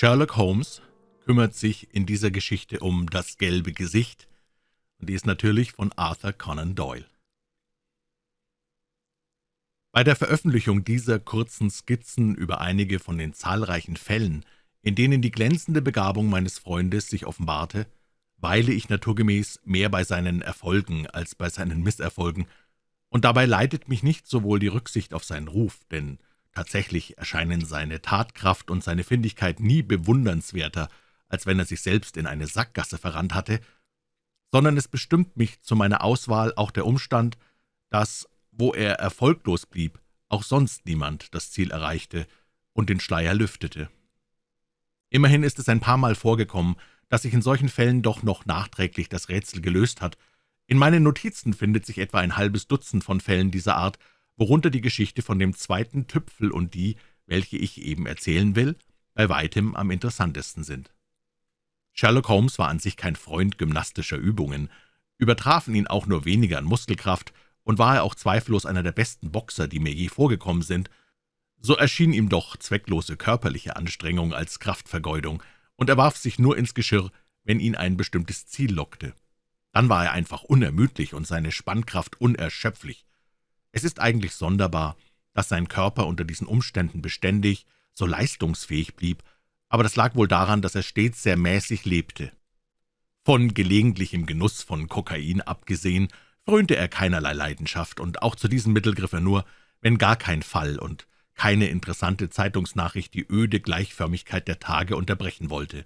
Sherlock Holmes kümmert sich in dieser Geschichte um »Das gelbe Gesicht«, und die ist natürlich von Arthur Conan Doyle. Bei der Veröffentlichung dieser kurzen Skizzen über einige von den zahlreichen Fällen, in denen die glänzende Begabung meines Freundes sich offenbarte, weile ich naturgemäß mehr bei seinen Erfolgen als bei seinen Misserfolgen, und dabei leitet mich nicht sowohl die Rücksicht auf seinen Ruf, denn Tatsächlich erscheinen seine Tatkraft und seine Findigkeit nie bewundernswerter, als wenn er sich selbst in eine Sackgasse verrannt hatte, sondern es bestimmt mich zu meiner Auswahl auch der Umstand, dass, wo er erfolglos blieb, auch sonst niemand das Ziel erreichte und den Schleier lüftete. Immerhin ist es ein paar Mal vorgekommen, dass sich in solchen Fällen doch noch nachträglich das Rätsel gelöst hat. In meinen Notizen findet sich etwa ein halbes Dutzend von Fällen dieser Art, worunter die Geschichte von dem zweiten Tüpfel und die, welche ich eben erzählen will, bei weitem am interessantesten sind. Sherlock Holmes war an sich kein Freund gymnastischer Übungen, übertrafen ihn auch nur weniger an Muskelkraft, und war er auch zweifellos einer der besten Boxer, die mir je vorgekommen sind, so erschien ihm doch zwecklose körperliche Anstrengung als Kraftvergeudung, und er warf sich nur ins Geschirr, wenn ihn ein bestimmtes Ziel lockte. Dann war er einfach unermüdlich und seine Spannkraft unerschöpflich. Es ist eigentlich sonderbar, dass sein Körper unter diesen Umständen beständig so leistungsfähig blieb, aber das lag wohl daran, dass er stets sehr mäßig lebte. Von gelegentlichem Genuss von Kokain abgesehen, frönte er keinerlei Leidenschaft, und auch zu diesem Mittel griff er nur, wenn gar kein Fall und keine interessante Zeitungsnachricht die öde Gleichförmigkeit der Tage unterbrechen wollte.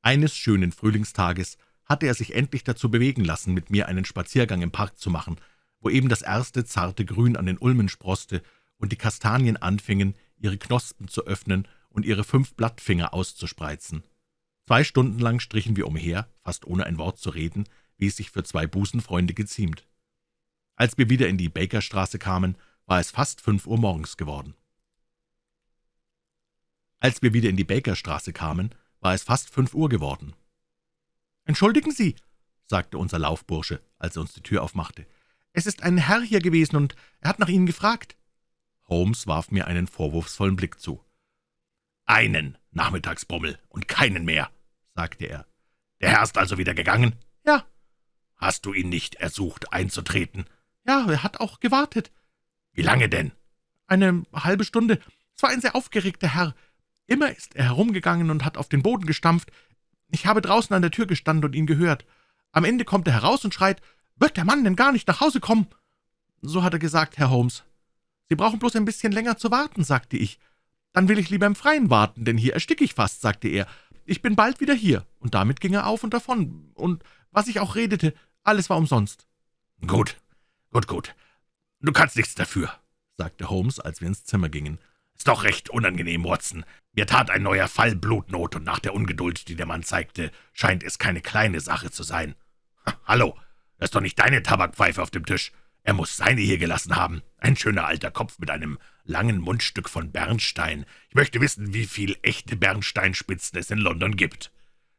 Eines schönen Frühlingstages hatte er sich endlich dazu bewegen lassen, mit mir einen Spaziergang im Park zu machen, wo eben das erste zarte Grün an den Ulmen sproßte und die Kastanien anfingen, ihre Knospen zu öffnen und ihre fünf Blattfinger auszuspreizen. Zwei Stunden lang strichen wir umher, fast ohne ein Wort zu reden, wie es sich für zwei Busenfreunde geziemt. Als wir wieder in die Bakerstraße kamen, war es fast fünf Uhr morgens geworden. Als wir wieder in die Bakerstraße kamen, war es fast fünf Uhr geworden. »Entschuldigen Sie«, sagte unser Laufbursche, als er uns die Tür aufmachte, »es ist ein Herr hier gewesen, und er hat nach Ihnen gefragt.« Holmes warf mir einen vorwurfsvollen Blick zu. »Einen Nachmittagsbummel und keinen mehr«, sagte er. »Der Herr ist also wieder gegangen?« »Ja.« »Hast du ihn nicht ersucht, einzutreten?« »Ja, er hat auch gewartet.« »Wie lange denn?« »Eine halbe Stunde. Es war ein sehr aufgeregter Herr. Immer ist er herumgegangen und hat auf den Boden gestampft. Ich habe draußen an der Tür gestanden und ihn gehört. Am Ende kommt er heraus und schreit, »Wird der Mann denn gar nicht nach Hause kommen?« »So hat er gesagt, Herr Holmes.« »Sie brauchen bloß ein bisschen länger zu warten«, sagte ich. »Dann will ich lieber im Freien warten, denn hier ersticke ich fast«, sagte er. »Ich bin bald wieder hier.« Und damit ging er auf und davon. Und was ich auch redete, alles war umsonst. »Gut, gut, gut. Du kannst nichts dafür«, sagte Holmes, als wir ins Zimmer gingen. »Ist doch recht unangenehm, Watson. Mir tat ein neuer Fall Blutnot, und nach der Ungeduld, die der Mann zeigte, scheint es keine kleine Sache zu sein. Ha, hallo, das ist doch nicht deine Tabakpfeife auf dem Tisch. Er muss seine hier gelassen haben. Ein schöner alter Kopf mit einem langen Mundstück von Bernstein. Ich möchte wissen, wie viel echte Bernsteinspitzen es in London gibt.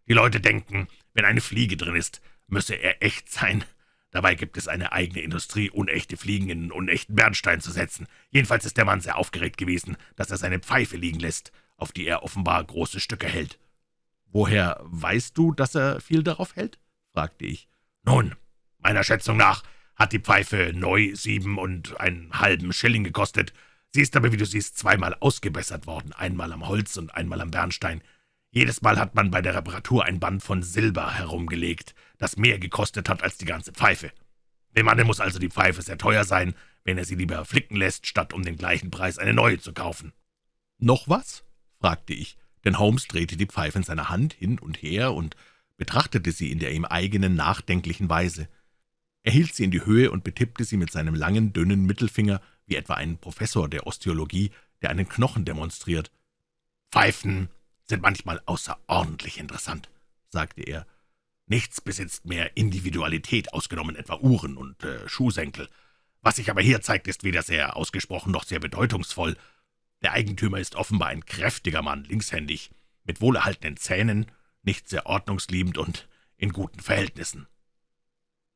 Die Leute denken, wenn eine Fliege drin ist, müsse er echt sein. Dabei gibt es eine eigene Industrie, unechte Fliegen in unechten Bernstein zu setzen. Jedenfalls ist der Mann sehr aufgeregt gewesen, dass er seine Pfeife liegen lässt, auf die er offenbar große Stücke hält. »Woher weißt du, dass er viel darauf hält?« fragte ich. »Nun, Meiner Schätzung nach hat die Pfeife neu sieben und einen halben Schilling gekostet. Sie ist aber, wie du siehst, zweimal ausgebessert worden, einmal am Holz und einmal am Bernstein. Jedes Mal hat man bei der Reparatur ein Band von Silber herumgelegt, das mehr gekostet hat als die ganze Pfeife. Dem Manne muss also die Pfeife sehr teuer sein, wenn er sie lieber flicken lässt, statt um den gleichen Preis eine neue zu kaufen. »Noch was?« fragte ich, denn Holmes drehte die Pfeife in seiner Hand hin und her und betrachtete sie in der ihm eigenen nachdenklichen Weise. Er hielt sie in die Höhe und betippte sie mit seinem langen, dünnen Mittelfinger, wie etwa ein Professor der Osteologie, der einen Knochen demonstriert. »Pfeifen sind manchmal außerordentlich interessant«, sagte er. »Nichts besitzt mehr Individualität, ausgenommen etwa Uhren und äh, Schuhsenkel. Was sich aber hier zeigt, ist weder sehr ausgesprochen noch sehr bedeutungsvoll. Der Eigentümer ist offenbar ein kräftiger Mann, linkshändig, mit wohlerhaltenen Zähnen, nicht sehr ordnungsliebend und in guten Verhältnissen.«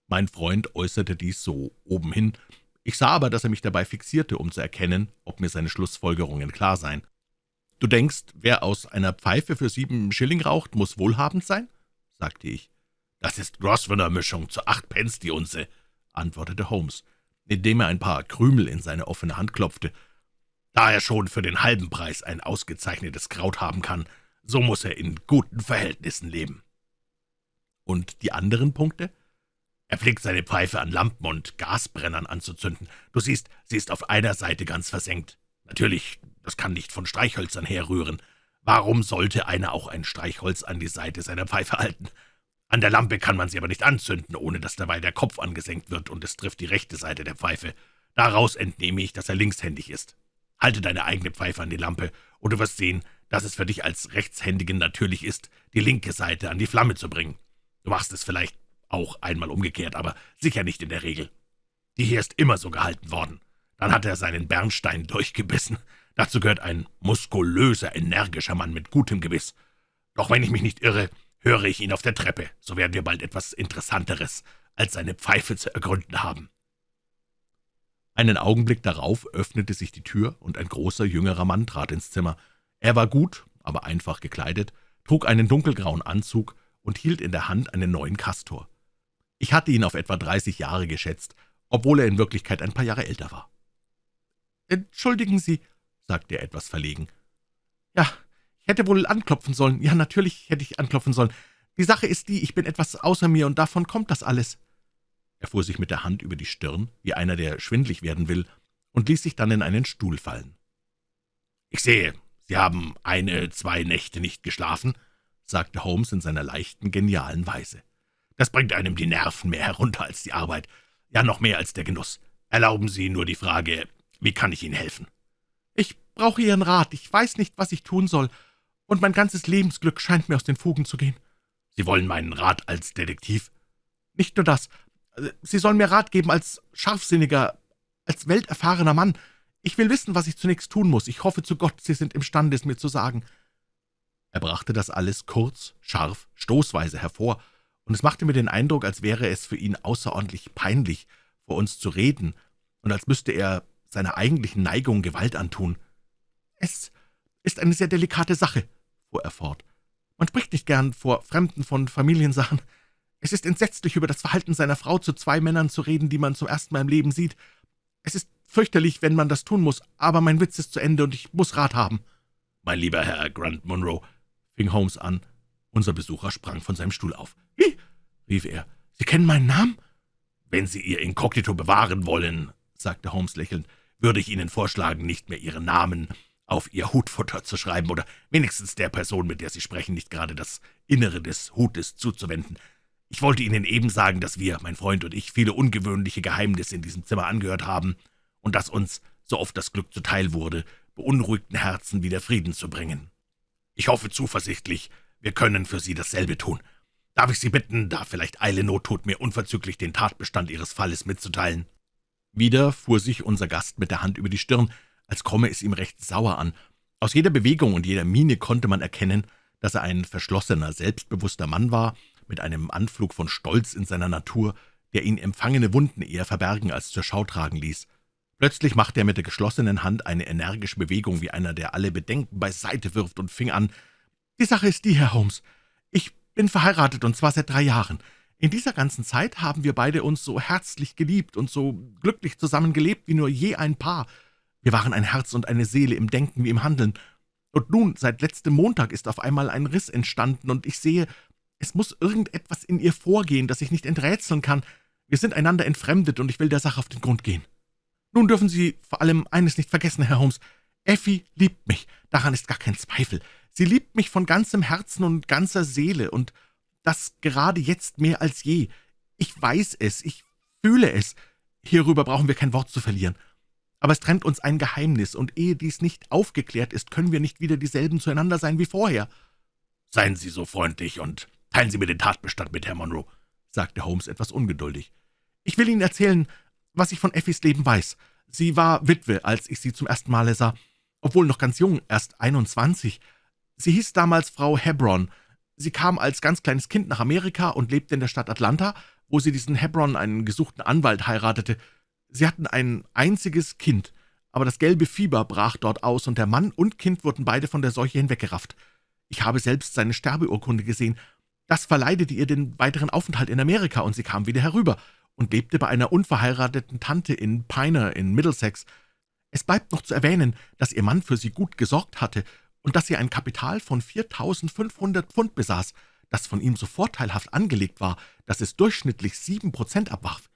Mein Freund äußerte dies so obenhin, ich sah aber, dass er mich dabei fixierte, um zu erkennen, ob mir seine Schlussfolgerungen klar seien. »Du denkst, wer aus einer Pfeife für sieben Schilling raucht, muss wohlhabend sein?« sagte ich. »Das ist Grosvenor-Mischung zu acht Pence die Unze«, antwortete Holmes, indem er ein paar Krümel in seine offene Hand klopfte. »Da er schon für den halben Preis ein ausgezeichnetes Kraut haben kann, so muss er in guten Verhältnissen leben.« »Und die anderen Punkte?« Er pflegt seine Pfeife an Lampen und Gasbrennern anzuzünden. Du siehst, sie ist auf einer Seite ganz versenkt. Natürlich, das kann nicht von Streichhölzern herrühren. Warum sollte einer auch ein Streichholz an die Seite seiner Pfeife halten? An der Lampe kann man sie aber nicht anzünden, ohne dass dabei der Kopf angesenkt wird, und es trifft die rechte Seite der Pfeife. Daraus entnehme ich, dass er linkshändig ist. Halte deine eigene Pfeife an die Lampe, und du wirst sehen, dass es für dich als Rechtshändigen natürlich ist, die linke Seite an die Flamme zu bringen. Du machst es vielleicht auch einmal umgekehrt, aber sicher nicht in der Regel. Die hier ist immer so gehalten worden. Dann hat er seinen Bernstein durchgebissen. Dazu gehört ein muskulöser, energischer Mann mit gutem Gewiss. Doch wenn ich mich nicht irre, höre ich ihn auf der Treppe. So werden wir bald etwas Interessanteres als seine Pfeife zu ergründen haben.« Einen Augenblick darauf öffnete sich die Tür, und ein großer, jüngerer Mann trat ins Zimmer. Er war gut, aber einfach gekleidet, trug einen dunkelgrauen Anzug und hielt in der Hand einen neuen Kastor. Ich hatte ihn auf etwa dreißig Jahre geschätzt, obwohl er in Wirklichkeit ein paar Jahre älter war. »Entschuldigen Sie«, sagte er etwas verlegen. »Ja, ich hätte wohl anklopfen sollen. Ja, natürlich hätte ich anklopfen sollen. Die Sache ist die, ich bin etwas außer mir, und davon kommt das alles.« Er fuhr sich mit der Hand über die Stirn, wie einer, der schwindlig werden will, und ließ sich dann in einen Stuhl fallen. »Ich sehe, Sie haben eine, zwei Nächte nicht geschlafen«, sagte Holmes in seiner leichten, genialen Weise. Das bringt einem die Nerven mehr herunter als die Arbeit, ja noch mehr als der Genuss. Erlauben Sie nur die Frage, wie kann ich Ihnen helfen?« »Ich brauche Ihren Rat. Ich weiß nicht, was ich tun soll, und mein ganzes Lebensglück scheint mir aus den Fugen zu gehen.« »Sie wollen meinen Rat als Detektiv?« »Nicht nur das. Sie sollen mir Rat geben als scharfsinniger, als welterfahrener Mann. Ich will wissen, was ich zunächst tun muss. Ich hoffe zu Gott, Sie sind imstande, es mir zu sagen.« Er brachte das alles kurz, scharf, stoßweise hervor, und es machte mir den Eindruck, als wäre es für ihn außerordentlich peinlich, vor uns zu reden, und als müsste er seiner eigentlichen Neigung Gewalt antun. »Es ist eine sehr delikate Sache«, fuhr er fort. »Man spricht nicht gern vor Fremden von Familiensachen. Es ist entsetzlich, über das Verhalten seiner Frau zu zwei Männern zu reden, die man zum ersten Mal im Leben sieht. Es ist fürchterlich, wenn man das tun muss, aber mein Witz ist zu Ende, und ich muss Rat haben.« »Mein lieber Herr Grant Monroe«, fing Holmes an. Unser Besucher sprang von seinem Stuhl auf. »Wie?« rief er. »Sie kennen meinen Namen?« »Wenn Sie Ihr Inkognito bewahren wollen«, sagte Holmes lächelnd, »würde ich Ihnen vorschlagen, nicht mehr Ihren Namen auf Ihr Hutfutter zu schreiben oder wenigstens der Person, mit der Sie sprechen, nicht gerade das Innere des Hutes zuzuwenden. Ich wollte Ihnen eben sagen, dass wir, mein Freund und ich, viele ungewöhnliche Geheimnisse in diesem Zimmer angehört haben und dass uns, so oft das Glück zuteil wurde, beunruhigten Herzen wieder Frieden zu bringen. Ich hoffe zuversichtlich, wir können für Sie dasselbe tun. Darf ich Sie bitten, da vielleicht Eile Not tut, mir unverzüglich den Tatbestand Ihres Falles mitzuteilen?« Wieder fuhr sich unser Gast mit der Hand über die Stirn, als komme es ihm recht sauer an. Aus jeder Bewegung und jeder Miene konnte man erkennen, dass er ein verschlossener, selbstbewusster Mann war, mit einem Anflug von Stolz in seiner Natur, der ihn empfangene Wunden eher verbergen als zur Schau tragen ließ. Plötzlich machte er mit der geschlossenen Hand eine energische Bewegung, wie einer, der alle Bedenken beiseite wirft, und fing an, »Die Sache ist die, Herr Holmes. Ich bin verheiratet, und zwar seit drei Jahren. In dieser ganzen Zeit haben wir beide uns so herzlich geliebt und so glücklich zusammengelebt wie nur je ein Paar. Wir waren ein Herz und eine Seele im Denken wie im Handeln. Und nun, seit letztem Montag ist auf einmal ein Riss entstanden, und ich sehe, es muss irgendetwas in ihr vorgehen, das ich nicht enträtseln kann. Wir sind einander entfremdet, und ich will der Sache auf den Grund gehen. Nun dürfen Sie vor allem eines nicht vergessen, Herr Holmes. Effi liebt mich, daran ist gar kein Zweifel. Sie liebt mich von ganzem Herzen und ganzer Seele, und das gerade jetzt mehr als je. Ich weiß es, ich fühle es. Hierüber brauchen wir kein Wort zu verlieren. Aber es trennt uns ein Geheimnis, und ehe dies nicht aufgeklärt ist, können wir nicht wieder dieselben zueinander sein wie vorher.« »Seien Sie so freundlich und teilen Sie mir den Tatbestand mit, Herr Monroe«, sagte Holmes etwas ungeduldig. »Ich will Ihnen erzählen, was ich von Effis Leben weiß. Sie war Witwe, als ich sie zum ersten Male sah, obwohl noch ganz jung, erst 21. Sie hieß damals Frau Hebron. Sie kam als ganz kleines Kind nach Amerika und lebte in der Stadt Atlanta, wo sie diesen Hebron, einen gesuchten Anwalt, heiratete. Sie hatten ein einziges Kind, aber das gelbe Fieber brach dort aus, und der Mann und Kind wurden beide von der Seuche hinweggerafft. Ich habe selbst seine Sterbeurkunde gesehen. Das verleidete ihr den weiteren Aufenthalt in Amerika, und sie kam wieder herüber und lebte bei einer unverheirateten Tante in Piner in Middlesex. Es bleibt noch zu erwähnen, dass ihr Mann für sie gut gesorgt hatte und dass sie ein Kapital von 4.500 Pfund besaß, das von ihm so vorteilhaft angelegt war, dass es durchschnittlich sieben Prozent abwarf.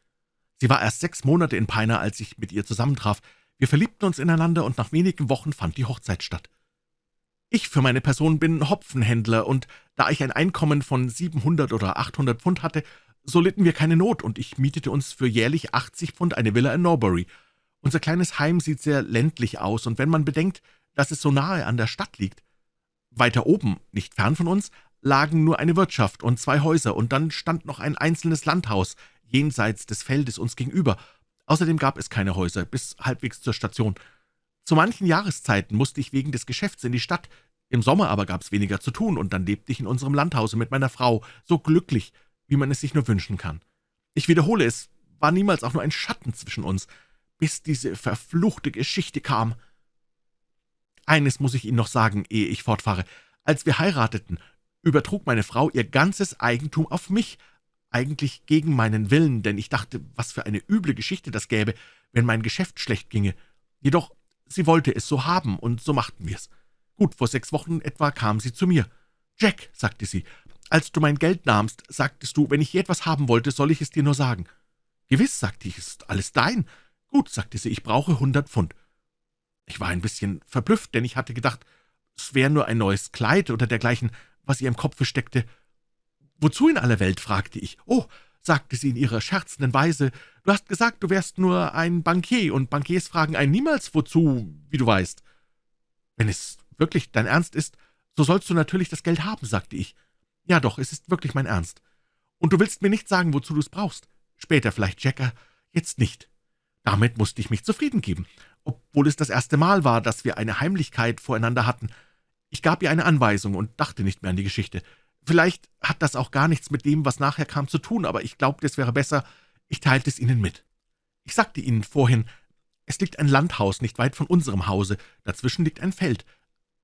Sie war erst sechs Monate in Piner, als ich mit ihr zusammentraf. Wir verliebten uns ineinander, und nach wenigen Wochen fand die Hochzeit statt. Ich für meine Person bin Hopfenhändler, und da ich ein Einkommen von 700 oder 800 Pfund hatte, so litten wir keine Not, und ich mietete uns für jährlich 80 Pfund eine Villa in Norbury. Unser kleines Heim sieht sehr ländlich aus, und wenn man bedenkt, dass es so nahe an der Stadt liegt. Weiter oben, nicht fern von uns, lagen nur eine Wirtschaft und zwei Häuser, und dann stand noch ein einzelnes Landhaus jenseits des Feldes uns gegenüber. Außerdem gab es keine Häuser, bis halbwegs zur Station. Zu manchen Jahreszeiten musste ich wegen des Geschäfts in die Stadt, im Sommer aber gab es weniger zu tun, und dann lebte ich in unserem Landhause mit meiner Frau, so glücklich, wie man es sich nur wünschen kann. Ich wiederhole, es war niemals auch nur ein Schatten zwischen uns, bis diese verfluchte Geschichte kam. Eines muss ich Ihnen noch sagen, ehe ich fortfahre. Als wir heirateten, übertrug meine Frau ihr ganzes Eigentum auf mich, eigentlich gegen meinen Willen, denn ich dachte, was für eine üble Geschichte das gäbe, wenn mein Geschäft schlecht ginge. Jedoch, sie wollte es so haben, und so machten wir's. Gut, vor sechs Wochen etwa kam sie zu mir. »Jack«, sagte sie, »als du mein Geld nahmst, sagtest du, wenn ich je etwas haben wollte, soll ich es dir nur sagen.« »Gewiss«, sagte ich, »ist alles dein.« »Gut«, sagte sie, »ich brauche hundert Pfund.« Ich war ein bisschen verblüfft, denn ich hatte gedacht, es wäre nur ein neues Kleid oder dergleichen, was ihr im Kopfe steckte. »Wozu in aller Welt?« fragte ich. »Oh«, sagte sie in ihrer scherzenden Weise, »du hast gesagt, du wärst nur ein Bankier, und Bankiers fragen einen niemals wozu, wie du weißt.« »Wenn es wirklich dein Ernst ist, so sollst du natürlich das Geld haben«, sagte ich. »Ja doch, es ist wirklich mein Ernst. Und du willst mir nicht sagen, wozu du es brauchst. Später vielleicht, Jacker, jetzt nicht.« Damit musste ich mich zufrieden geben obwohl es das erste Mal war, dass wir eine Heimlichkeit voreinander hatten. Ich gab ihr eine Anweisung und dachte nicht mehr an die Geschichte. Vielleicht hat das auch gar nichts mit dem, was nachher kam, zu tun, aber ich glaubte, es wäre besser, ich teilte es Ihnen mit. Ich sagte Ihnen vorhin, es liegt ein Landhaus nicht weit von unserem Hause, dazwischen liegt ein Feld.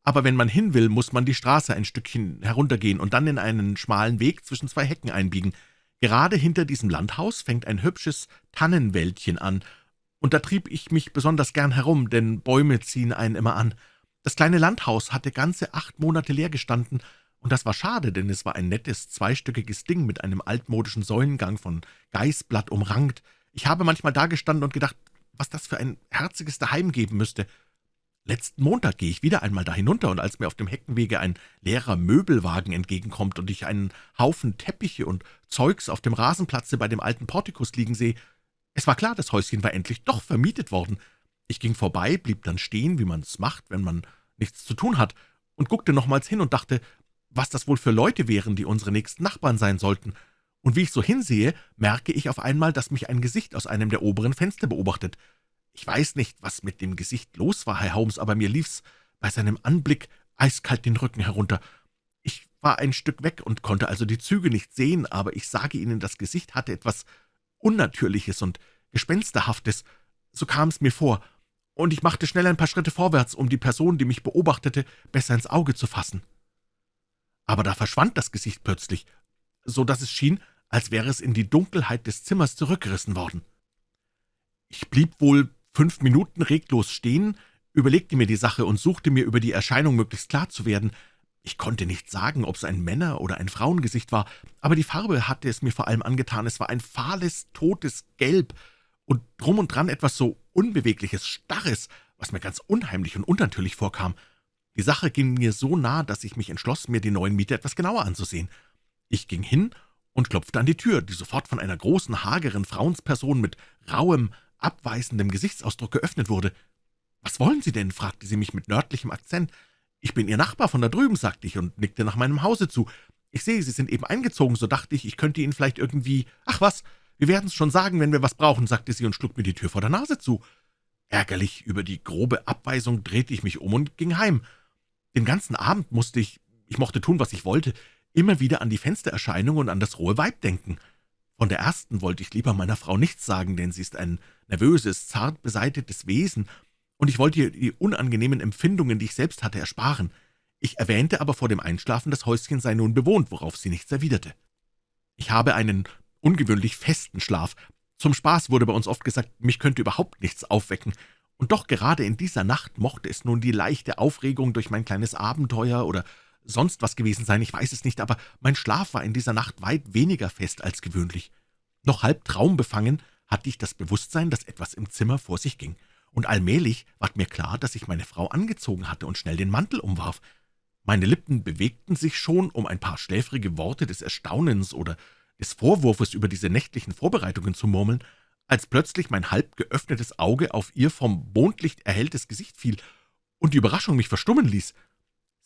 Aber wenn man hin will, muss man die Straße ein Stückchen heruntergehen und dann in einen schmalen Weg zwischen zwei Hecken einbiegen. Gerade hinter diesem Landhaus fängt ein hübsches Tannenwäldchen an, und da trieb ich mich besonders gern herum, denn Bäume ziehen einen immer an. Das kleine Landhaus hatte ganze acht Monate leer gestanden, und das war schade, denn es war ein nettes, zweistöckiges Ding mit einem altmodischen Säulengang von Geißblatt umrankt. Ich habe manchmal dagestanden und gedacht, was das für ein herziges Daheim geben müsste. Letzten Montag gehe ich wieder einmal da hinunter, und als mir auf dem Heckenwege ein leerer Möbelwagen entgegenkommt und ich einen Haufen Teppiche und Zeugs auf dem Rasenplatze bei dem alten Portikus liegen sehe, es war klar, das Häuschen war endlich doch vermietet worden. Ich ging vorbei, blieb dann stehen, wie man's macht, wenn man nichts zu tun hat, und guckte nochmals hin und dachte, was das wohl für Leute wären, die unsere nächsten Nachbarn sein sollten. Und wie ich so hinsehe, merke ich auf einmal, dass mich ein Gesicht aus einem der oberen Fenster beobachtet. Ich weiß nicht, was mit dem Gesicht los war, Herr Holmes, aber mir lief's bei seinem Anblick eiskalt den Rücken herunter. Ich war ein Stück weg und konnte also die Züge nicht sehen, aber ich sage Ihnen, das Gesicht hatte etwas Unnatürliches und Gespensterhaftes, so kam es mir vor, und ich machte schnell ein paar Schritte vorwärts, um die Person, die mich beobachtete, besser ins Auge zu fassen. Aber da verschwand das Gesicht plötzlich, so dass es schien, als wäre es in die Dunkelheit des Zimmers zurückgerissen worden. Ich blieb wohl fünf Minuten reglos stehen, überlegte mir die Sache und suchte mir über die Erscheinung möglichst klar zu werden, ich konnte nicht sagen, ob es ein Männer- oder ein Frauengesicht war, aber die Farbe hatte es mir vor allem angetan. Es war ein fahles, totes Gelb und drum und dran etwas so Unbewegliches, Starres, was mir ganz unheimlich und unnatürlich vorkam. Die Sache ging mir so nah, dass ich mich entschloss, mir die neuen Mieter etwas genauer anzusehen. Ich ging hin und klopfte an die Tür, die sofort von einer großen, hageren Frauensperson mit rauem, abweisendem Gesichtsausdruck geöffnet wurde. »Was wollen Sie denn?« fragte sie mich mit nördlichem Akzent. »Ich bin Ihr Nachbar von da drüben«, sagte ich und nickte nach meinem Hause zu. »Ich sehe, Sie sind eben eingezogen, so dachte ich, ich könnte Ihnen vielleicht irgendwie... Ach was, wir werden's schon sagen, wenn wir was brauchen«, sagte sie und schlug mir die Tür vor der Nase zu. Ärgerlich über die grobe Abweisung drehte ich mich um und ging heim. Den ganzen Abend musste ich, ich mochte tun, was ich wollte, immer wieder an die Fenstererscheinung und an das rohe Weib denken. Von der ersten wollte ich lieber meiner Frau nichts sagen, denn sie ist ein nervöses, zart beseitetes Wesen, und ich wollte ihr die unangenehmen Empfindungen, die ich selbst hatte, ersparen. Ich erwähnte aber vor dem Einschlafen, das Häuschen sei nun bewohnt, worauf sie nichts erwiderte. Ich habe einen ungewöhnlich festen Schlaf. Zum Spaß wurde bei uns oft gesagt, mich könnte überhaupt nichts aufwecken, und doch gerade in dieser Nacht mochte es nun die leichte Aufregung durch mein kleines Abenteuer oder sonst was gewesen sein, ich weiß es nicht, aber mein Schlaf war in dieser Nacht weit weniger fest als gewöhnlich. Noch halb traumbefangen hatte ich das Bewusstsein, dass etwas im Zimmer vor sich ging, und allmählich ward mir klar, dass ich meine Frau angezogen hatte und schnell den Mantel umwarf. Meine Lippen bewegten sich schon, um ein paar schläfrige Worte des Erstaunens oder des Vorwurfes über diese nächtlichen Vorbereitungen zu murmeln, als plötzlich mein halb geöffnetes Auge auf ihr vom Mondlicht erhelltes Gesicht fiel und die Überraschung mich verstummen ließ.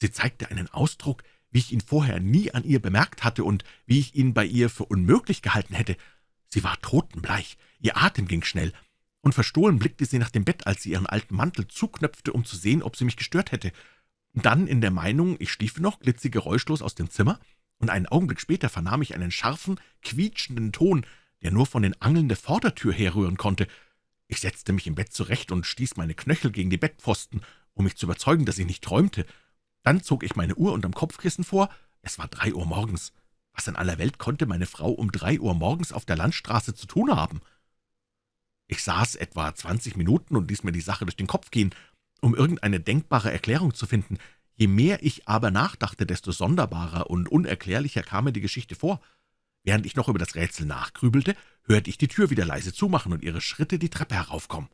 Sie zeigte einen Ausdruck, wie ich ihn vorher nie an ihr bemerkt hatte und wie ich ihn bei ihr für unmöglich gehalten hätte. Sie war totenbleich, ihr Atem ging schnell, und verstohlen blickte sie nach dem Bett, als sie ihren alten Mantel zuknöpfte, um zu sehen, ob sie mich gestört hätte. Dann, in der Meinung, ich schliefe noch, glitt sie geräuschlos aus dem Zimmer, und einen Augenblick später vernahm ich einen scharfen, quietschenden Ton, der nur von den Angeln der Vordertür herrühren konnte. Ich setzte mich im Bett zurecht und stieß meine Knöchel gegen die Bettpfosten, um mich zu überzeugen, dass ich nicht träumte. Dann zog ich meine Uhr unterm Kopfkissen vor. Es war drei Uhr morgens. Was in aller Welt konnte meine Frau um drei Uhr morgens auf der Landstraße zu tun haben? Ich saß etwa zwanzig Minuten und ließ mir die Sache durch den Kopf gehen, um irgendeine denkbare Erklärung zu finden. Je mehr ich aber nachdachte, desto sonderbarer und unerklärlicher kam mir die Geschichte vor. Während ich noch über das Rätsel nachgrübelte, hörte ich die Tür wieder leise zumachen und ihre Schritte die Treppe heraufkommen.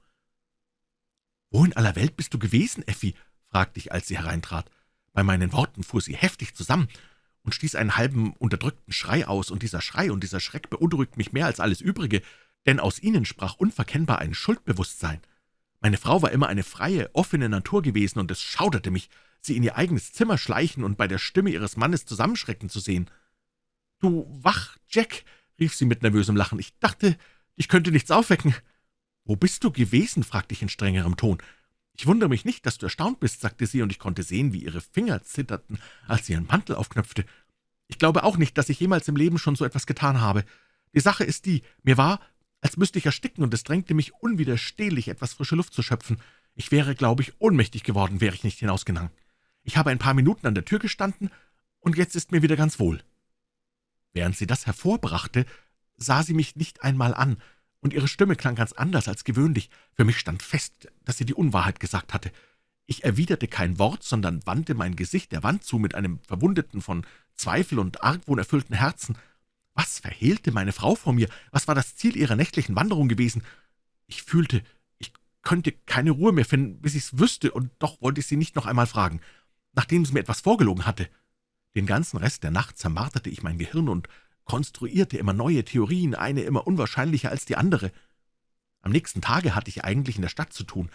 »Wo in aller Welt bist du gewesen, Effi?« fragte ich, als sie hereintrat. Bei meinen Worten fuhr sie heftig zusammen und stieß einen halben unterdrückten Schrei aus, und dieser Schrei und dieser Schreck beunruhigt mich mehr als alles Übrige, denn aus ihnen sprach unverkennbar ein Schuldbewusstsein. Meine Frau war immer eine freie, offene Natur gewesen, und es schauderte mich, sie in ihr eigenes Zimmer schleichen und bei der Stimme ihres Mannes zusammenschrecken zu sehen. »Du wach, Jack«, rief sie mit nervösem Lachen, »ich dachte, ich könnte nichts aufwecken.« »Wo bist du gewesen?« fragte ich in strengerem Ton. »Ich wundere mich nicht, dass du erstaunt bist«, sagte sie, und ich konnte sehen, wie ihre Finger zitterten, als sie ihren Mantel aufknöpfte. »Ich glaube auch nicht, dass ich jemals im Leben schon so etwas getan habe. Die Sache ist die, mir war, als müsste ich ersticken, und es drängte mich unwiderstehlich, etwas frische Luft zu schöpfen. Ich wäre, glaube ich, ohnmächtig geworden, wäre ich nicht hinausgegangen. Ich habe ein paar Minuten an der Tür gestanden, und jetzt ist mir wieder ganz wohl.« Während sie das hervorbrachte, sah sie mich nicht einmal an, und ihre Stimme klang ganz anders als gewöhnlich. Für mich stand fest, dass sie die Unwahrheit gesagt hatte. Ich erwiderte kein Wort, sondern wandte mein Gesicht der Wand zu mit einem verwundeten, von Zweifel und Argwohn erfüllten Herzen. Was verhehlte meine Frau vor mir? Was war das Ziel ihrer nächtlichen Wanderung gewesen? Ich fühlte, ich könnte keine Ruhe mehr finden, bis ich's wüsste, und doch wollte ich sie nicht noch einmal fragen, nachdem sie mir etwas vorgelogen hatte. Den ganzen Rest der Nacht zermarterte ich mein Gehirn und konstruierte immer neue Theorien, eine immer unwahrscheinlicher als die andere. Am nächsten Tage hatte ich eigentlich in der Stadt zu tun,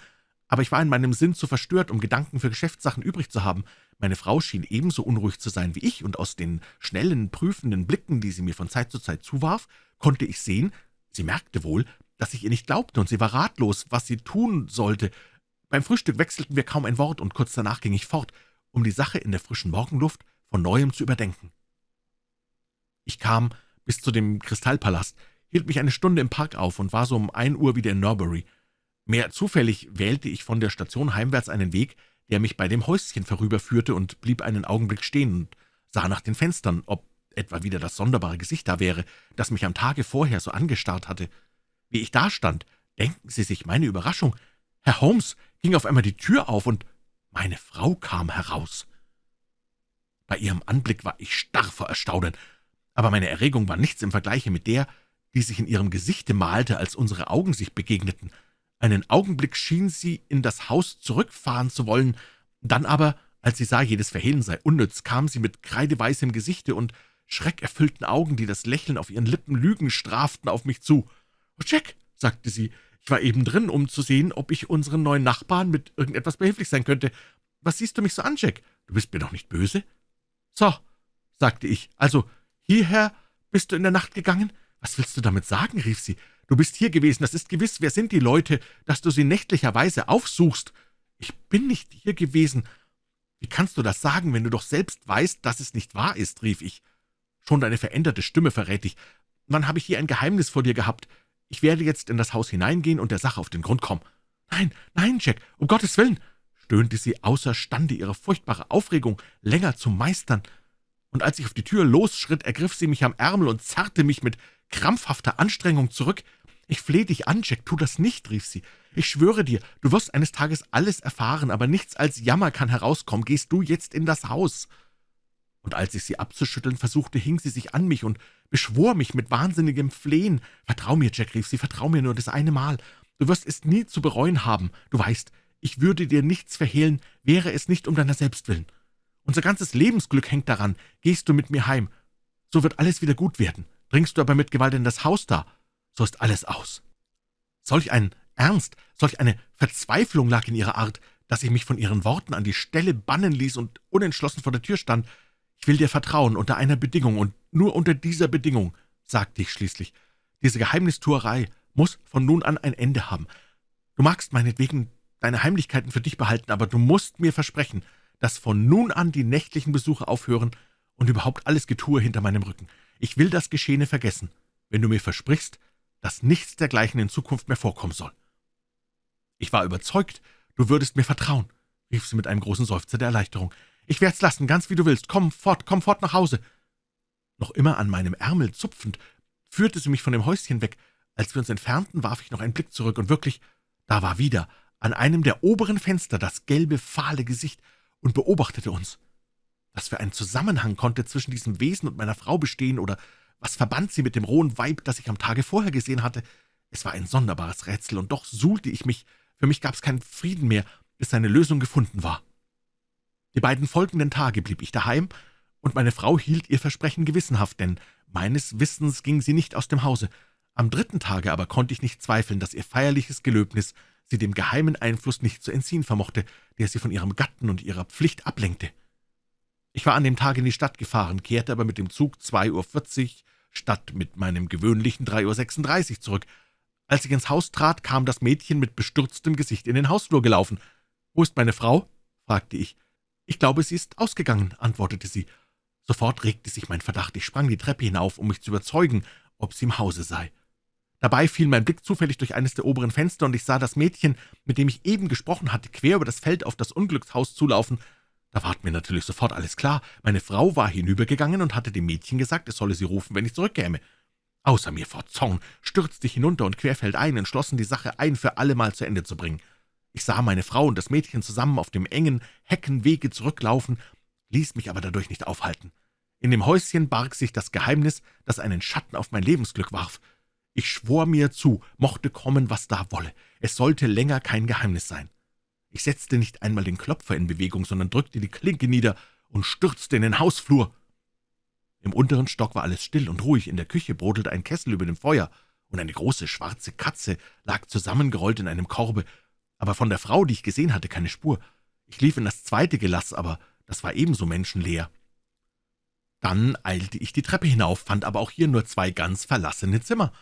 aber ich war in meinem Sinn zu verstört, um Gedanken für Geschäftssachen übrig zu haben. Meine Frau schien ebenso unruhig zu sein wie ich, und aus den schnellen, prüfenden Blicken, die sie mir von Zeit zu Zeit zuwarf, konnte ich sehen, sie merkte wohl, dass ich ihr nicht glaubte, und sie war ratlos, was sie tun sollte. Beim Frühstück wechselten wir kaum ein Wort, und kurz danach ging ich fort, um die Sache in der frischen Morgenluft von Neuem zu überdenken. Ich kam bis zu dem Kristallpalast, hielt mich eine Stunde im Park auf und war so um ein Uhr wieder in Norbury. Mehr zufällig wählte ich von der Station heimwärts einen Weg, der mich bei dem Häuschen vorüberführte und blieb einen Augenblick stehen und sah nach den Fenstern, ob etwa wieder das sonderbare Gesicht da wäre, das mich am Tage vorher so angestarrt hatte. Wie ich dastand, denken Sie sich meine Überraschung. Herr Holmes ging auf einmal die Tür auf, und meine Frau kam heraus. Bei ihrem Anblick war ich starr vor Erstaunen, aber meine Erregung war nichts im Vergleiche mit der, die sich in ihrem Gesichte malte, als unsere Augen sich begegneten. Einen Augenblick schien sie in das Haus zurückfahren zu wollen, dann aber, als sie sah, jedes Verhehlen sei unnütz, kam sie mit kreideweißem Gesichte und schreckerfüllten Augen, die das Lächeln auf ihren Lippen Lügen straften, auf mich zu. »Oh, Jack«, sagte sie, »ich war eben drin, um zu sehen, ob ich unseren neuen Nachbarn mit irgendetwas behilflich sein könnte. Was siehst du mich so an, Jack? Du bist mir doch nicht böse?« »So«, sagte ich, »also hierher bist du in der Nacht gegangen? Was willst du damit sagen?« rief sie. »Du bist hier gewesen, das ist gewiss. Wer sind die Leute, dass du sie nächtlicherweise aufsuchst?« »Ich bin nicht hier gewesen. Wie kannst du das sagen, wenn du doch selbst weißt, dass es nicht wahr ist?« rief ich. »Schon deine veränderte Stimme verrät dich. Wann habe ich hier ein Geheimnis vor dir gehabt? Ich werde jetzt in das Haus hineingehen und der Sache auf den Grund kommen.« Nein, nein, Jack, um Gottes Willen, stöhnte sie außerstande, ihre furchtbare Aufregung länger zu meistern. Und als ich auf die Tür losschritt, ergriff sie mich am Ärmel und zerrte mich mit krampfhafter Anstrengung zurück. »Ich flehe dich an, Jack, tu das nicht«, rief sie. »Ich schwöre dir, du wirst eines Tages alles erfahren, aber nichts als Jammer kann herauskommen. Gehst du jetzt in das Haus?« Und als ich sie abzuschütteln versuchte, hing sie sich an mich und beschwor mich mit wahnsinnigem Flehen. »Vertrau mir, Jack«, rief sie, »vertrau mir nur das eine Mal. Du wirst es nie zu bereuen haben. Du weißt, ich würde dir nichts verhehlen, wäre es nicht um deiner selbst willen. Unser ganzes Lebensglück hängt daran. Gehst du mit mir heim, so wird alles wieder gut werden. Dringst du aber mit Gewalt in das Haus da, so ist alles aus.« Solch ein Ernst, solch eine Verzweiflung lag in ihrer Art, dass ich mich von ihren Worten an die Stelle bannen ließ und unentschlossen vor der Tür stand. »Ich will dir vertrauen, unter einer Bedingung, und nur unter dieser Bedingung«, sagte ich schließlich. »Diese Geheimnistuerei muss von nun an ein Ende haben. Du magst meinetwegen deine Heimlichkeiten für dich behalten, aber du musst mir versprechen, dass von nun an die nächtlichen Besuche aufhören und überhaupt alles Getue hinter meinem Rücken. Ich will das Geschehene vergessen, wenn du mir versprichst, dass nichts dergleichen in Zukunft mehr vorkommen soll.« »Ich war überzeugt, du würdest mir vertrauen«, rief sie mit einem großen Seufzer der Erleichterung. »Ich werd's lassen, ganz wie du willst. Komm fort, komm fort nach Hause.« Noch immer an meinem Ärmel zupfend, führte sie mich von dem Häuschen weg. Als wir uns entfernten, warf ich noch einen Blick zurück, und wirklich, da war wieder an einem der oberen Fenster das gelbe, fahle Gesicht und beobachtete uns. Was für ein Zusammenhang konnte zwischen diesem Wesen und meiner Frau bestehen, oder was verband sie mit dem rohen Weib, das ich am Tage vorher gesehen hatte? Es war ein sonderbares Rätsel, und doch suhlte ich mich. Für mich gab es keinen Frieden mehr, bis seine Lösung gefunden war. Die beiden folgenden Tage blieb ich daheim, und meine Frau hielt ihr Versprechen gewissenhaft, denn meines Wissens ging sie nicht aus dem Hause. Am dritten Tage aber konnte ich nicht zweifeln, dass ihr feierliches Gelöbnis sie dem geheimen Einfluss nicht zu entziehen vermochte, der sie von ihrem Gatten und ihrer Pflicht ablenkte. Ich war an dem Tag in die Stadt gefahren, kehrte aber mit dem Zug 2.40 Uhr statt mit meinem gewöhnlichen 3.36 Uhr zurück. Als ich ins Haus trat, kam das Mädchen mit bestürztem Gesicht in den Hausflur gelaufen. »Wo ist meine Frau?« fragte ich. »Ich glaube, sie ist ausgegangen«, antwortete sie. Sofort regte sich mein Verdacht. Ich sprang die Treppe hinauf, um mich zu überzeugen, ob sie im Hause sei. Dabei fiel mein Blick zufällig durch eines der oberen Fenster, und ich sah das Mädchen, mit dem ich eben gesprochen hatte, quer über das Feld auf das Unglückshaus zulaufen. Da ward mir natürlich sofort alles klar. Meine Frau war hinübergegangen und hatte dem Mädchen gesagt, es solle sie rufen, wenn ich zurückkäme. Außer mir vor Zorn stürzte ich hinunter und querfeldein entschlossen, die Sache ein für allemal zu Ende zu bringen. Ich sah meine Frau und das Mädchen zusammen auf dem engen Heckenwege zurücklaufen, ließ mich aber dadurch nicht aufhalten. In dem Häuschen barg sich das Geheimnis, das einen Schatten auf mein Lebensglück warf. Ich schwor mir zu, mochte kommen, was da wolle. Es sollte länger kein Geheimnis sein. Ich setzte nicht einmal den Klopfer in Bewegung, sondern drückte die Klinke nieder und stürzte in den Hausflur. Im unteren Stock war alles still und ruhig, in der Küche brodelte ein Kessel über dem Feuer, und eine große schwarze Katze lag zusammengerollt in einem Korbe, aber von der Frau, die ich gesehen hatte, keine Spur. Ich lief in das zweite Gelass, aber das war ebenso menschenleer. Dann eilte ich die Treppe hinauf, fand aber auch hier nur zwei ganz verlassene Zimmer,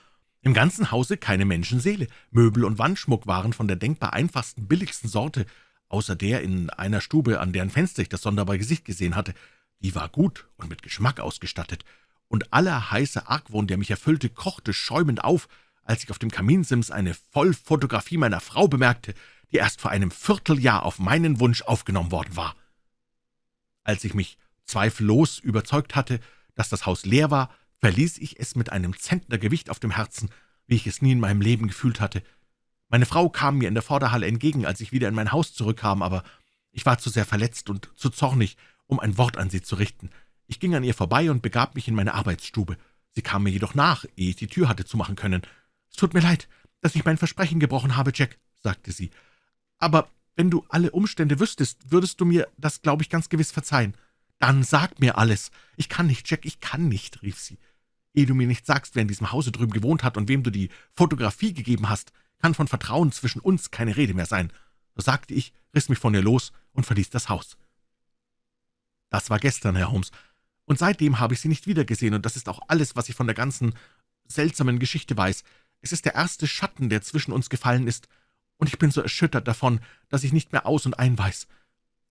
im ganzen Hause keine Menschenseele. Möbel und Wandschmuck waren von der denkbar einfachsten, billigsten Sorte, außer der in einer Stube, an deren Fenster ich das sonderbare Gesicht gesehen hatte. Die war gut und mit Geschmack ausgestattet, und aller heiße Argwohn, der mich erfüllte, kochte schäumend auf, als ich auf dem Kaminsims eine Vollfotografie meiner Frau bemerkte, die erst vor einem Vierteljahr auf meinen Wunsch aufgenommen worden war. Als ich mich zweifellos überzeugt hatte, dass das Haus leer war, verließ ich es mit einem Zentner Gewicht auf dem Herzen, wie ich es nie in meinem Leben gefühlt hatte. Meine Frau kam mir in der Vorderhalle entgegen, als ich wieder in mein Haus zurückkam, aber ich war zu sehr verletzt und zu zornig, um ein Wort an sie zu richten. Ich ging an ihr vorbei und begab mich in meine Arbeitsstube. Sie kam mir jedoch nach, ehe ich die Tür hatte zumachen können. »Es tut mir leid, dass ich mein Versprechen gebrochen habe, Jack«, sagte sie. »Aber wenn du alle Umstände wüsstest, würdest du mir das, glaube ich, ganz gewiss verzeihen.« »Dann sag mir alles.« »Ich kann nicht, Jack, ich kann nicht«, rief sie. »Ehe du mir nicht sagst, wer in diesem Hause drüben gewohnt hat und wem du die Fotografie gegeben hast, kann von Vertrauen zwischen uns keine Rede mehr sein.« So sagte ich, riss mich von ihr los und verließ das Haus. Das war gestern, Herr Holmes, und seitdem habe ich Sie nicht wiedergesehen, und das ist auch alles, was ich von der ganzen seltsamen Geschichte weiß. Es ist der erste Schatten, der zwischen uns gefallen ist, und ich bin so erschüttert davon, dass ich nicht mehr aus und ein weiß.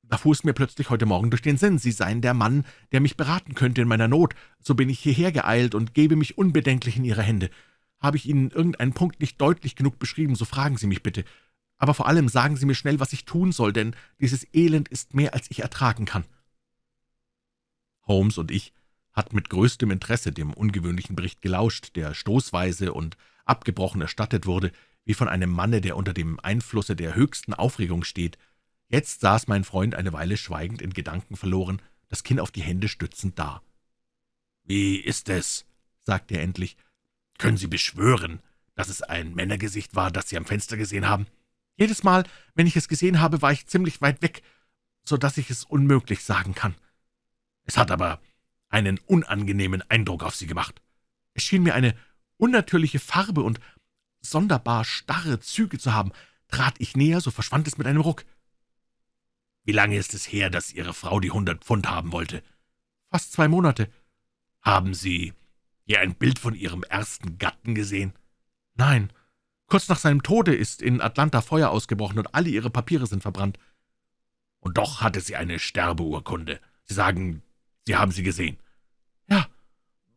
Da fuhr es mir plötzlich heute Morgen durch den Sinn, Sie seien der Mann, der mich beraten könnte in meiner Not. So bin ich hierher geeilt und gebe mich unbedenklich in Ihre Hände. Habe ich Ihnen irgendeinen Punkt nicht deutlich genug beschrieben, so fragen Sie mich bitte. Aber vor allem sagen Sie mir schnell, was ich tun soll, denn dieses Elend ist mehr, als ich ertragen kann.« Holmes und ich hatten mit größtem Interesse dem ungewöhnlichen Bericht gelauscht, der stoßweise und abgebrochen erstattet wurde, wie von einem Manne, der unter dem Einflusse der höchsten Aufregung steht. Jetzt saß mein Freund eine Weile schweigend in Gedanken verloren, das Kinn auf die Hände stützend da. »Wie ist es?« sagte er endlich. »Können Sie beschwören, dass es ein Männergesicht war, das Sie am Fenster gesehen haben?« »Jedes Mal, wenn ich es gesehen habe, war ich ziemlich weit weg, so dass ich es unmöglich sagen kann.« »Es hat aber einen unangenehmen Eindruck auf Sie gemacht.« »Es schien mir eine unnatürliche Farbe und sonderbar starre Züge zu haben. Trat ich näher, so verschwand es mit einem Ruck.« »Wie lange ist es her, dass Ihre Frau die hundert Pfund haben wollte?« »Fast zwei Monate.« »Haben Sie je ein Bild von Ihrem ersten Gatten gesehen?« »Nein. Kurz nach seinem Tode ist in Atlanta Feuer ausgebrochen und alle ihre Papiere sind verbrannt.« »Und doch hatte sie eine Sterbeurkunde. Sie sagen, Sie haben sie gesehen?« »Ja,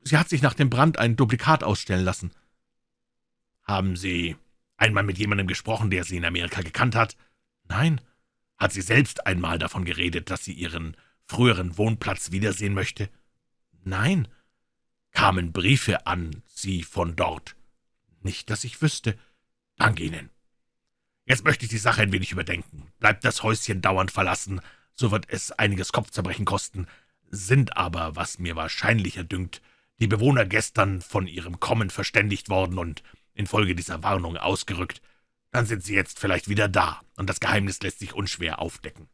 sie hat sich nach dem Brand ein Duplikat ausstellen lassen.« »Haben Sie einmal mit jemandem gesprochen, der Sie in Amerika gekannt hat?« »Nein.« »Hat sie selbst einmal davon geredet, dass sie Ihren früheren Wohnplatz wiedersehen möchte?« »Nein.« »Kamen Briefe an Sie von dort?« »Nicht, dass ich wüsste.« »Danke Ihnen. Jetzt möchte ich die Sache ein wenig überdenken. Bleibt das Häuschen dauernd verlassen, so wird es einiges Kopfzerbrechen kosten. Sind aber, was mir wahrscheinlicher dünkt, die Bewohner gestern von ihrem Kommen verständigt worden und infolge dieser Warnung ausgerückt, dann sind sie jetzt vielleicht wieder da, und das Geheimnis lässt sich unschwer aufdecken.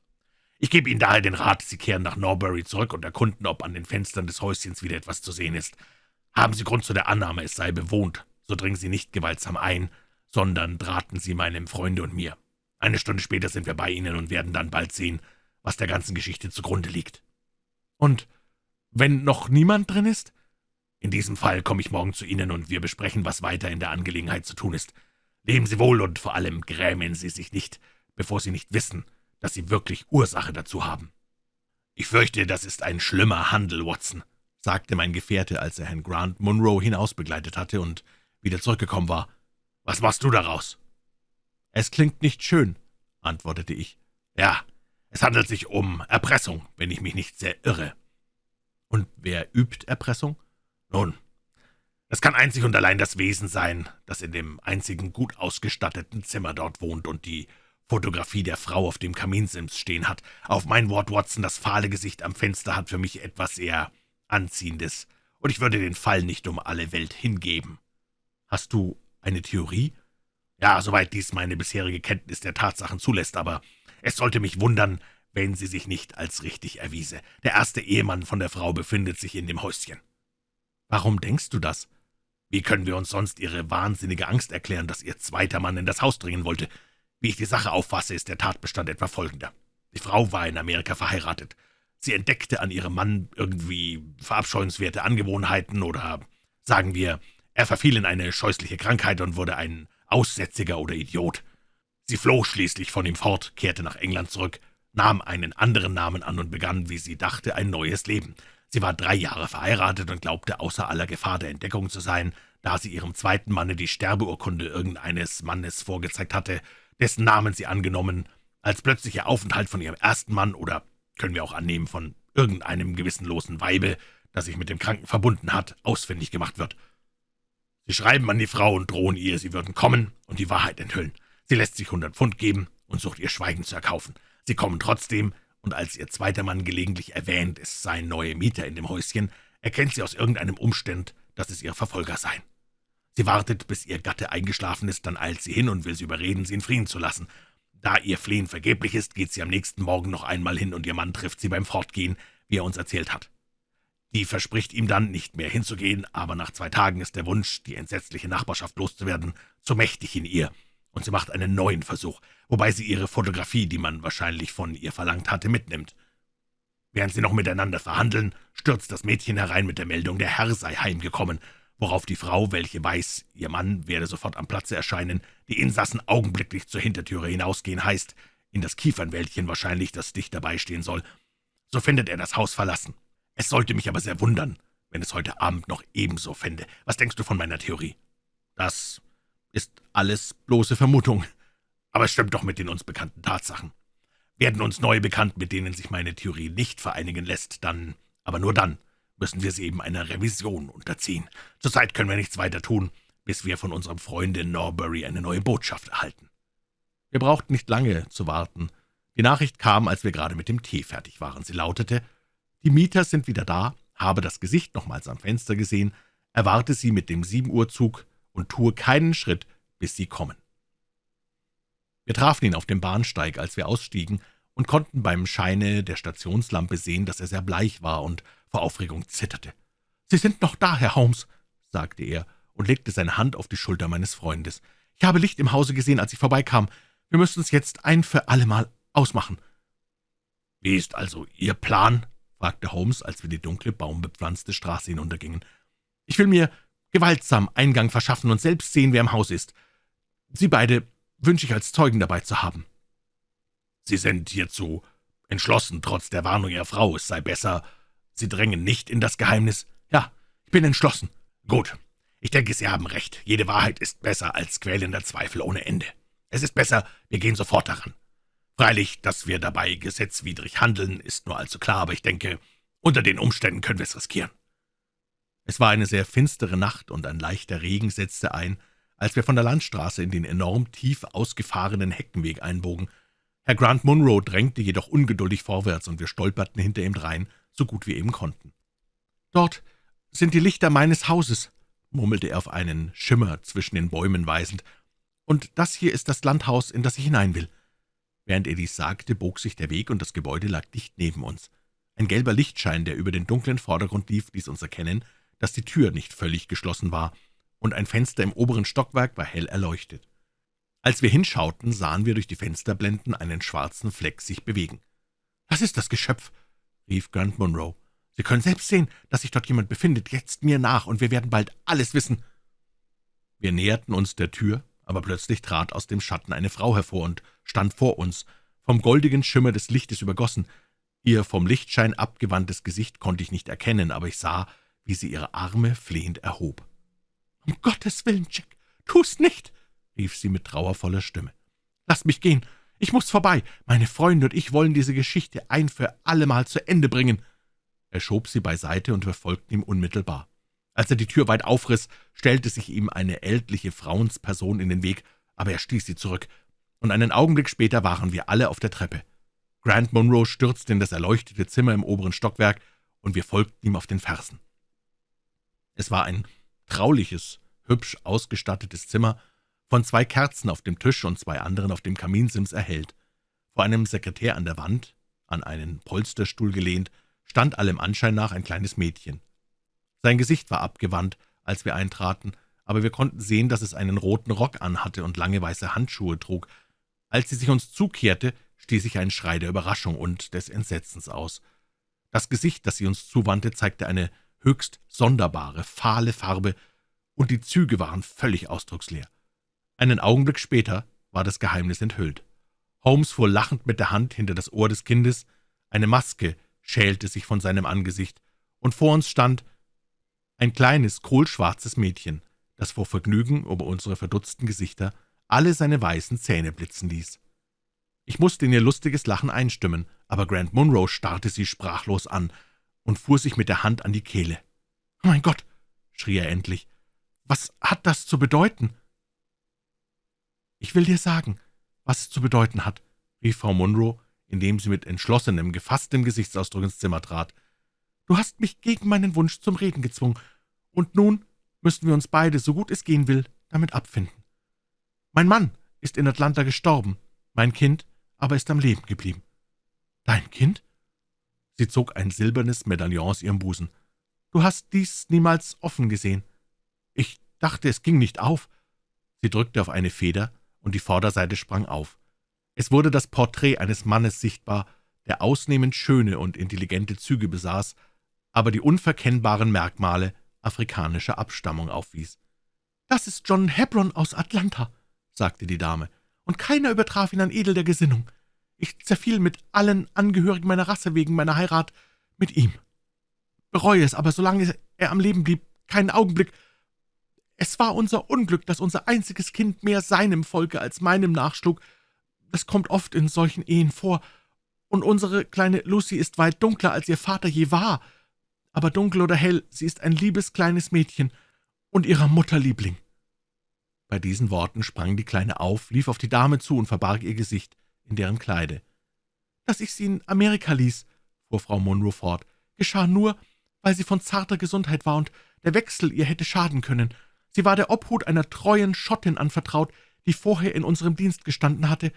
Ich gebe Ihnen daher den Rat, Sie kehren nach Norbury zurück und erkunden, ob an den Fenstern des Häuschens wieder etwas zu sehen ist. Haben Sie Grund zu der Annahme, es sei bewohnt, so dringen Sie nicht gewaltsam ein, sondern draten Sie meinem Freunde und mir. Eine Stunde später sind wir bei Ihnen und werden dann bald sehen, was der ganzen Geschichte zugrunde liegt.« »Und wenn noch niemand drin ist?« »In diesem Fall komme ich morgen zu Ihnen, und wir besprechen, was weiter in der Angelegenheit zu tun ist. Leben Sie wohl und vor allem grämen Sie sich nicht, bevor Sie nicht wissen, dass Sie wirklich Ursache dazu haben.« »Ich fürchte, das ist ein schlimmer Handel, Watson«, sagte mein Gefährte, als er Herrn Grant Munro hinausbegleitet hatte und wieder zurückgekommen war. »Was machst du daraus?« »Es klingt nicht schön«, antwortete ich. »Ja, es handelt sich um Erpressung, wenn ich mich nicht sehr irre.« »Und wer übt Erpressung?« »Nun, es kann einzig und allein das Wesen sein, das in dem einzigen gut ausgestatteten Zimmer dort wohnt und die Fotografie der Frau auf dem Kaminsims stehen hat. Auf mein Wort, Watson, das fahle Gesicht am Fenster hat für mich etwas sehr Anziehendes, und ich würde den Fall nicht um alle Welt hingeben.« »Hast du eine Theorie?« »Ja, soweit dies meine bisherige Kenntnis der Tatsachen zulässt, aber es sollte mich wundern, wenn sie sich nicht als richtig erwiese. Der erste Ehemann von der Frau befindet sich in dem Häuschen.« »Warum denkst du das?« »Wie können wir uns sonst Ihre wahnsinnige Angst erklären, dass Ihr zweiter Mann in das Haus dringen wollte? Wie ich die Sache auffasse, ist der Tatbestand etwa folgender. Die Frau war in Amerika verheiratet. Sie entdeckte an ihrem Mann irgendwie verabscheuenswerte Angewohnheiten oder, sagen wir, er verfiel in eine scheußliche Krankheit und wurde ein Aussätziger oder Idiot. Sie floh schließlich von ihm fort, kehrte nach England zurück, nahm einen anderen Namen an und begann, wie sie dachte, ein neues Leben. Sie war drei Jahre verheiratet und glaubte außer aller Gefahr der Entdeckung zu sein, da sie ihrem zweiten Manne die Sterbeurkunde irgendeines Mannes vorgezeigt hatte, dessen Namen sie angenommen, als plötzlicher Aufenthalt von ihrem ersten Mann oder, können wir auch annehmen, von irgendeinem gewissenlosen Weibe, das sich mit dem Kranken verbunden hat, ausfindig gemacht wird. Sie schreiben an die Frau und drohen ihr, sie würden kommen und die Wahrheit enthüllen. Sie lässt sich hundert Pfund geben und sucht ihr Schweigen zu erkaufen. Sie kommen trotzdem, und als ihr zweiter Mann gelegentlich erwähnt, es seien neue Mieter in dem Häuschen, erkennt sie aus irgendeinem Umstand, dass es ihre Verfolger seien. Sie wartet, bis ihr Gatte eingeschlafen ist, dann eilt sie hin und will sie überreden, sie in Frieden zu lassen. Da ihr Flehen vergeblich ist, geht sie am nächsten Morgen noch einmal hin, und ihr Mann trifft sie beim Fortgehen, wie er uns erzählt hat. Die verspricht ihm dann, nicht mehr hinzugehen, aber nach zwei Tagen ist der Wunsch, die entsetzliche Nachbarschaft loszuwerden, zu mächtig in ihr, und sie macht einen neuen Versuch, wobei sie ihre Fotografie, die man wahrscheinlich von ihr verlangt hatte, mitnimmt. Während sie noch miteinander verhandeln, stürzt das Mädchen herein mit der Meldung, der Herr sei heimgekommen, worauf die Frau, welche weiß, ihr Mann werde sofort am Platze erscheinen, die Insassen augenblicklich zur Hintertüre hinausgehen heißt, in das Kiefernwäldchen wahrscheinlich, das dicht dabei stehen soll. So findet er das Haus verlassen. Es sollte mich aber sehr wundern, wenn es heute Abend noch ebenso fände. Was denkst du von meiner Theorie? Das ist alles bloße Vermutung. Aber es stimmt doch mit den uns bekannten Tatsachen. Werden uns neue bekannt, mit denen sich meine Theorie nicht vereinigen lässt, dann, aber nur dann, müssen wir sie eben einer Revision unterziehen. Zurzeit können wir nichts weiter tun, bis wir von unserem Freunde in Norbury eine neue Botschaft erhalten. Wir brauchten nicht lange zu warten. Die Nachricht kam, als wir gerade mit dem Tee fertig waren. Sie lautete, »Die Mieter sind wieder da, habe das Gesicht nochmals am Fenster gesehen, erwarte sie mit dem sieben Uhr Zug und tue keinen Schritt, bis sie kommen.« Wir trafen ihn auf dem Bahnsteig, als wir ausstiegen, und konnten beim Scheine der Stationslampe sehen, dass er sehr bleich war und vor Aufregung zitterte. »Sie sind noch da, Herr Holmes«, sagte er und legte seine Hand auf die Schulter meines Freundes. »Ich habe Licht im Hause gesehen, als ich vorbeikam. Wir müssen es jetzt ein für allemal ausmachen.« »Wie ist also Ihr Plan?« fragte Holmes, als wir die dunkle, baumbepflanzte Straße hinuntergingen. »Ich will mir gewaltsam Eingang verschaffen und selbst sehen, wer im Haus ist. Sie beide wünsche ich als Zeugen dabei zu haben.« »Sie sind hierzu entschlossen, trotz der Warnung Ihrer Frau, es sei besser, Sie drängen nicht in das Geheimnis?« »Ja, ich bin entschlossen.« »Gut, ich denke, Sie haben recht. Jede Wahrheit ist besser als quälender Zweifel ohne Ende. Es ist besser, wir gehen sofort daran. Freilich, dass wir dabei gesetzwidrig handeln, ist nur allzu klar, aber ich denke, unter den Umständen können wir es riskieren.« Es war eine sehr finstere Nacht, und ein leichter Regen setzte ein, als wir von der Landstraße in den enorm tief ausgefahrenen Heckenweg einbogen. Herr Grant Munro drängte jedoch ungeduldig vorwärts, und wir stolperten hinter ihm drein, so gut wir eben konnten. »Dort sind die Lichter meines Hauses«, murmelte er auf einen Schimmer zwischen den Bäumen weisend, »und das hier ist das Landhaus, in das ich hinein will.« Während er dies sagte, bog sich der Weg, und das Gebäude lag dicht neben uns. Ein gelber Lichtschein, der über den dunklen Vordergrund lief, ließ uns erkennen, dass die Tür nicht völlig geschlossen war, und ein Fenster im oberen Stockwerk war hell erleuchtet. Als wir hinschauten, sahen wir durch die Fensterblenden einen schwarzen Fleck sich bewegen. »Was ist das Geschöpf?« rief Grant Munro. »Sie können selbst sehen, dass sich dort jemand befindet. Jetzt mir nach, und wir werden bald alles wissen.« Wir näherten uns der Tür, aber plötzlich trat aus dem Schatten eine Frau hervor und stand vor uns, vom goldigen Schimmer des Lichtes übergossen. Ihr vom Lichtschein abgewandtes Gesicht konnte ich nicht erkennen, aber ich sah, wie sie ihre Arme flehend erhob. »Um Gottes Willen, Jack, tu's nicht!« rief sie mit trauervoller Stimme. »Lass mich gehen, ich muss vorbei. Meine Freunde und ich wollen diese Geschichte ein für allemal zu Ende bringen.« Er schob sie beiseite und wir folgten ihm unmittelbar. Als er die Tür weit aufriss, stellte sich ihm eine ältliche Frauensperson in den Weg, aber er stieß sie zurück, und einen Augenblick später waren wir alle auf der Treppe. Grant Munro stürzte in das erleuchtete Zimmer im oberen Stockwerk, und wir folgten ihm auf den Fersen. Es war ein trauliches, hübsch ausgestattetes Zimmer, von zwei Kerzen auf dem Tisch und zwei anderen auf dem Kaminsims erhellt. Vor einem Sekretär an der Wand, an einen Polsterstuhl gelehnt, stand allem Anschein nach ein kleines Mädchen. Sein Gesicht war abgewandt, als wir eintraten, aber wir konnten sehen, dass es einen roten Rock anhatte und lange weiße Handschuhe trug. Als sie sich uns zukehrte, stieß ich einen Schrei der Überraschung und des Entsetzens aus. Das Gesicht, das sie uns zuwandte, zeigte eine höchst sonderbare, fahle Farbe, und die Züge waren völlig ausdrucksleer. Einen Augenblick später war das Geheimnis enthüllt. Holmes fuhr lachend mit der Hand hinter das Ohr des Kindes, eine Maske schälte sich von seinem Angesicht, und vor uns stand ein kleines, kohlschwarzes Mädchen, das vor Vergnügen über unsere verdutzten Gesichter alle seine weißen Zähne blitzen ließ. Ich musste in ihr lustiges Lachen einstimmen, aber Grant Munro starrte sie sprachlos an und fuhr sich mit der Hand an die Kehle. »Mein Gott«, schrie er endlich, »was hat das zu bedeuten?« »Ich will dir sagen, was es zu bedeuten hat«, rief Frau Munro, indem sie mit entschlossenem, gefasstem Gesichtsausdruck ins Zimmer trat. Du hast mich gegen meinen Wunsch zum Reden gezwungen, und nun müssen wir uns beide, so gut es gehen will, damit abfinden. Mein Mann ist in Atlanta gestorben, mein Kind aber ist am Leben geblieben. Dein Kind? Sie zog ein silbernes Medaillon aus ihrem Busen. Du hast dies niemals offen gesehen. Ich dachte, es ging nicht auf. Sie drückte auf eine Feder, und die Vorderseite sprang auf. Es wurde das Porträt eines Mannes sichtbar, der ausnehmend schöne und intelligente Züge besaß, aber die unverkennbaren Merkmale afrikanischer Abstammung aufwies. »Das ist John Hebron aus Atlanta«, sagte die Dame, »und keiner übertraf ihn an Edel der Gesinnung. Ich zerfiel mit allen Angehörigen meiner Rasse wegen meiner Heirat mit ihm. Bereue es, aber solange er am Leben blieb, keinen Augenblick. Es war unser Unglück, dass unser einziges Kind mehr seinem Volke als meinem nachschlug, es kommt oft in solchen Ehen vor, und unsere kleine Lucy ist weit dunkler, als ihr Vater je war. Aber dunkel oder hell, sie ist ein liebes kleines Mädchen und ihrer Mutter Liebling.« Bei diesen Worten sprang die Kleine auf, lief auf die Dame zu und verbarg ihr Gesicht in deren Kleide. »Dass ich sie in Amerika ließ«, fuhr Frau Monroe fort, »geschah nur, weil sie von zarter Gesundheit war und der Wechsel ihr hätte schaden können. Sie war der Obhut einer treuen Schottin anvertraut, die vorher in unserem Dienst gestanden hatte.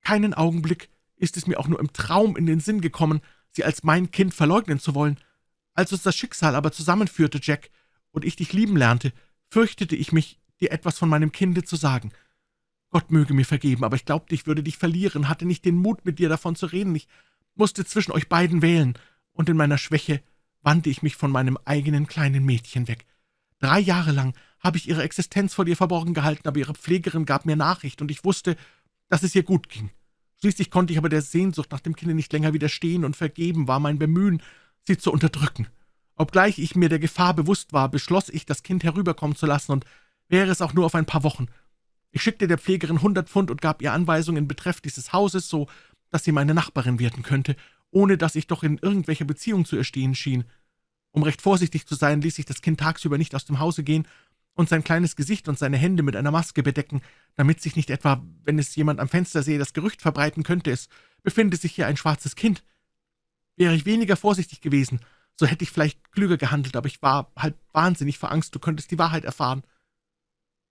Keinen Augenblick ist es mir auch nur im Traum in den Sinn gekommen, sie als mein Kind verleugnen zu wollen. Als uns das Schicksal aber zusammenführte, Jack, und ich dich lieben lernte, fürchtete ich mich, dir etwas von meinem Kinde zu sagen. Gott möge mir vergeben, aber ich glaubte, ich würde dich verlieren, hatte nicht den Mut, mit dir davon zu reden. Ich musste zwischen euch beiden wählen, und in meiner Schwäche wandte ich mich von meinem eigenen kleinen Mädchen weg. Drei Jahre lang habe ich ihre Existenz vor dir verborgen gehalten, aber ihre Pflegerin gab mir Nachricht, und ich wusste, dass es ihr gut ging. Schließlich konnte ich aber der Sehnsucht nach dem Kinde nicht länger widerstehen, und vergeben war mein Bemühen, sie zu unterdrücken. Obgleich ich mir der Gefahr bewusst war, beschloss ich, das Kind herüberkommen zu lassen, und wäre es auch nur auf ein paar Wochen. Ich schickte der Pflegerin hundert Pfund und gab ihr Anweisungen in Betreff dieses Hauses, so dass sie meine Nachbarin werden könnte, ohne dass ich doch in irgendwelcher Beziehung zu ihr stehen schien. Um recht vorsichtig zu sein, ließ ich das Kind tagsüber nicht aus dem Hause gehen und sein kleines Gesicht und seine Hände mit einer Maske bedecken, damit sich nicht etwa, wenn es jemand am Fenster sehe, das Gerücht verbreiten könnte, es befinde sich hier ein schwarzes Kind. Wäre ich weniger vorsichtig gewesen, so hätte ich vielleicht klüger gehandelt, aber ich war halb wahnsinnig vor Angst, du könntest die Wahrheit erfahren.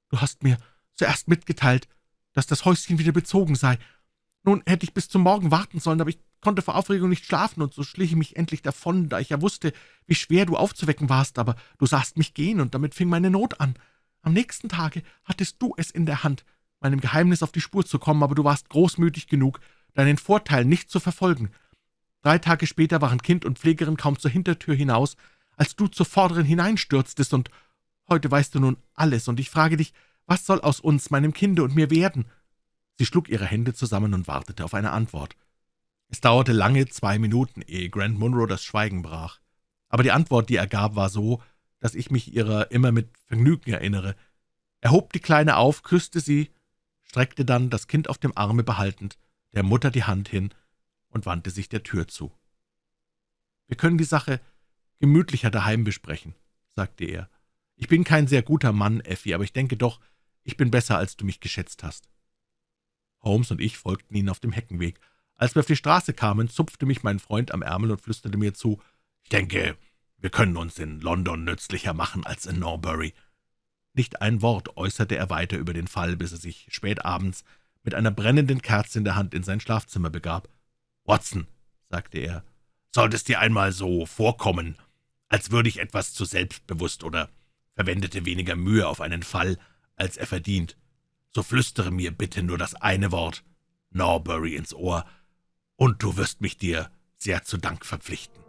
Du hast mir zuerst mitgeteilt, dass das Häuschen wieder bezogen sei. Nun hätte ich bis zum Morgen warten sollen, aber ich konnte vor Aufregung nicht schlafen, und so schlich ich mich endlich davon, da ich ja wusste, wie schwer du aufzuwecken warst, aber du sahst mich gehen, und damit fing meine Not an. Am nächsten Tage hattest du es in der Hand, meinem Geheimnis auf die Spur zu kommen, aber du warst großmütig genug, deinen Vorteil nicht zu verfolgen. Drei Tage später waren Kind und Pflegerin kaum zur Hintertür hinaus, als du zur vorderen hineinstürztest, und heute weißt du nun alles, und ich frage dich, was soll aus uns, meinem Kinde und mir werden?« Sie schlug ihre Hände zusammen und wartete auf eine Antwort. Es dauerte lange zwei Minuten, ehe Grant Munro das Schweigen brach. Aber die Antwort, die er gab, war so, dass ich mich ihrer immer mit Vergnügen erinnere. Er hob die Kleine auf, küsste sie, streckte dann, das Kind auf dem Arme behaltend, der Mutter die Hand hin und wandte sich der Tür zu. »Wir können die Sache gemütlicher daheim besprechen«, sagte er. »Ich bin kein sehr guter Mann, Effi, aber ich denke doch, ich bin besser, als du mich geschätzt hast.« Holmes und ich folgten ihnen auf dem Heckenweg. Als wir auf die Straße kamen, zupfte mich mein Freund am Ärmel und flüsterte mir zu, »Ich denke, wir können uns in London nützlicher machen als in Norbury.« Nicht ein Wort äußerte er weiter über den Fall, bis er sich spät abends mit einer brennenden Kerze in der Hand in sein Schlafzimmer begab. »Watson«, sagte er, »sollte es dir einmal so vorkommen, als würde ich etwas zu selbstbewusst oder verwendete weniger Mühe auf einen Fall, als er verdient, so flüstere mir bitte nur das eine Wort. Norbury ins Ohr, und du wirst mich dir sehr zu Dank verpflichten.«